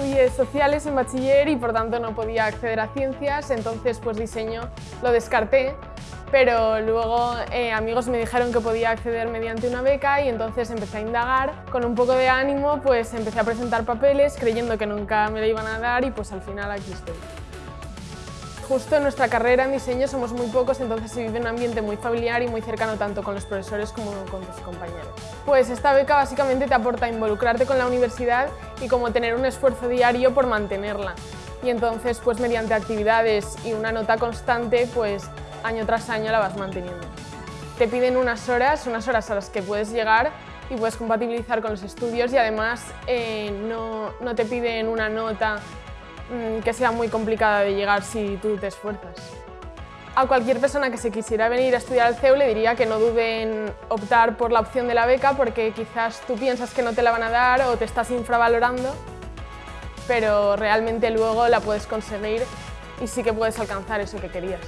estudié sociales en bachiller y por tanto no podía acceder a ciencias, entonces pues diseño lo descarté, pero luego eh, amigos me dijeron que podía acceder mediante una beca y entonces empecé a indagar. Con un poco de ánimo pues empecé a presentar papeles creyendo que nunca me lo iban a dar y pues al final aquí estoy. Justo en nuestra carrera en diseño somos muy pocos, entonces se vive un ambiente muy familiar y muy cercano tanto con los profesores como con tus compañeros. Pues esta beca básicamente te aporta involucrarte con la universidad y como tener un esfuerzo diario por mantenerla. Y entonces, pues mediante actividades y una nota constante, pues año tras año la vas manteniendo. Te piden unas horas, unas horas a las que puedes llegar y puedes compatibilizar con los estudios y además eh, no, no te piden una nota Mm, que sea muy complicada de llegar si tú te esfuerzas. A cualquier persona que se quisiera venir a estudiar al CEU le diría que no dude en optar por la opción de la beca porque quizás tú piensas que no te la van a dar o te estás infravalorando, pero realmente luego la puedes conseguir y sí que puedes alcanzar eso que querías.